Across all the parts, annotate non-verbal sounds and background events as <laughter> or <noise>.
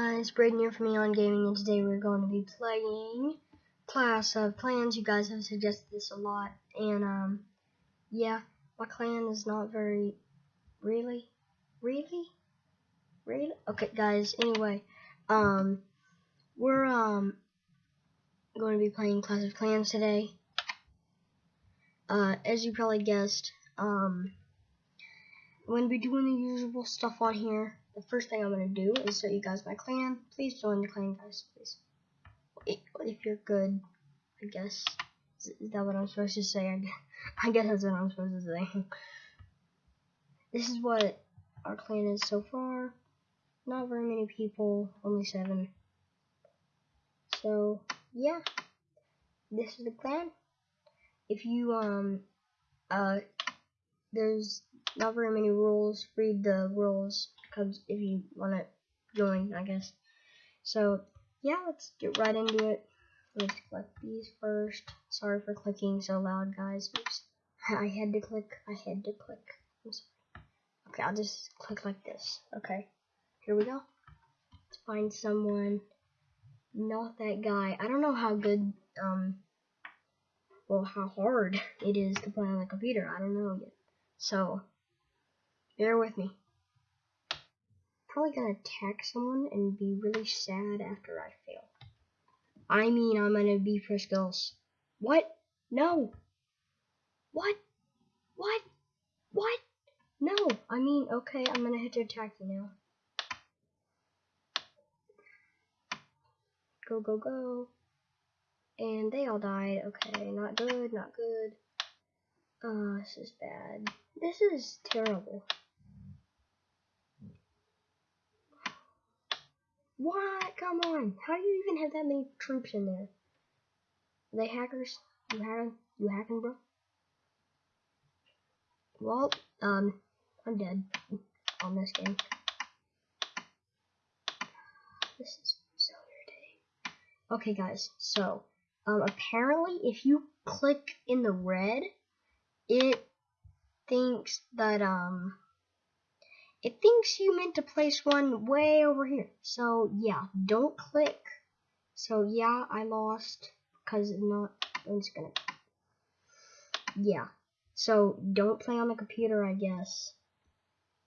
Braden here from Eon Gaming, and today we're going to be playing Clash of Clans. You guys have suggested this a lot, and um, yeah, my clan is not very, really, really, really. Okay, guys. Anyway, um, we're um going to be playing Clash of Clans today. Uh, as you probably guessed, um, I'm going to be doing the usual stuff on here the first thing I'm gonna do is show you guys my clan. Please join the clan, guys, please. If you're good, I guess. Is that what I'm supposed to say? I <laughs> guess that's what I'm supposed to say. <laughs> This is what our clan is so far. Not very many people, only seven. So, yeah. This is the clan. If you, um, uh, there's not very many rules. Read the rules because if you want to join, I guess. So, yeah, let's get right into it. Let's click these first. Sorry for clicking so loud, guys. Oops. I had to click. I had to click. Okay, I'll just click like this. Okay, here we go. Let's find someone. Not that guy. I don't know how good, um, well, how hard <laughs> it is to play on the computer. I don't know yet. So, bear with me probably gonna attack someone and be really sad after I fail. I mean, I'm gonna be for skills. What? No. What? What? What? No. I mean, okay, I'm gonna hit to attack you now. Go, go, go. And they all died. Okay, not good, not good. Oh, this is bad. This is terrible. What? Come on. How do you even have that many troops in there? Are they hackers? You hacking? You hacking, bro? Well, um, I'm dead on this game. This is so irritating. Okay, guys, so, um, apparently if you click in the red, it thinks that, um, it thinks you meant to place one way over here. So yeah, don't click. So yeah, I lost because not. I'm just gonna. Yeah. So don't play on the computer, I guess.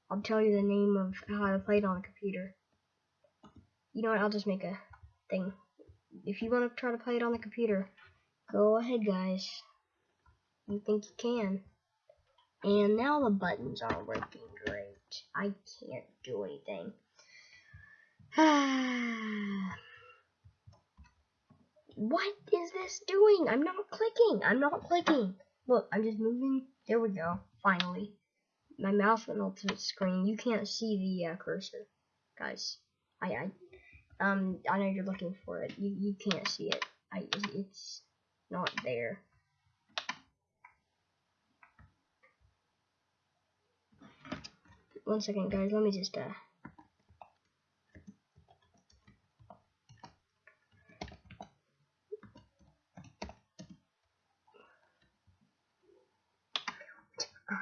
I'll tell you the name of how to play it on the computer. You know what? I'll just make a thing. If you want to try to play it on the computer, go ahead, guys. You think you can. And now the buttons aren't working great. I can't do anything. <sighs> what is this doing? I'm not clicking. I'm not clicking. Look, I'm just moving. There we go. Finally. My mouse went off the screen. You can't see the uh, cursor. Guys. I, I, um, I know you're looking for it. You, you can't see it. I, it's not there. One second, guys. Let me just, uh...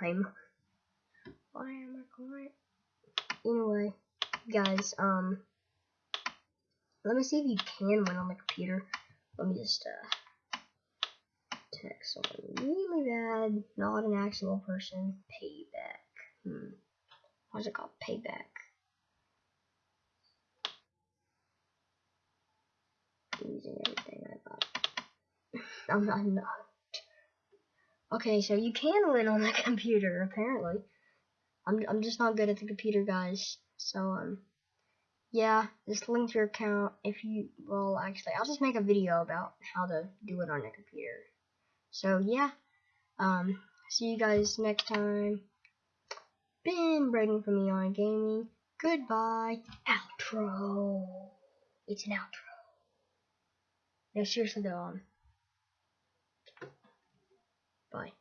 I'm... Why am I quiet? Anyway, guys, um... Let me see if you can win on the computer. Let me just, uh... Text someone really bad, not an actual person, payback. Hmm what's it called? Payback. Using everything I got. <laughs> I'm not, I'm not. Okay, so you can win on the <laughs> computer, apparently. I'm, I'm just not good at the computer, guys. So, um, yeah, just link your account if you, well, actually, I'll just make a video about how to do it on the computer. So, yeah, um, see you guys next time been writing for Eon Gaming. Goodbye. Outro. It's an outro. No, seriously though, um. Bye.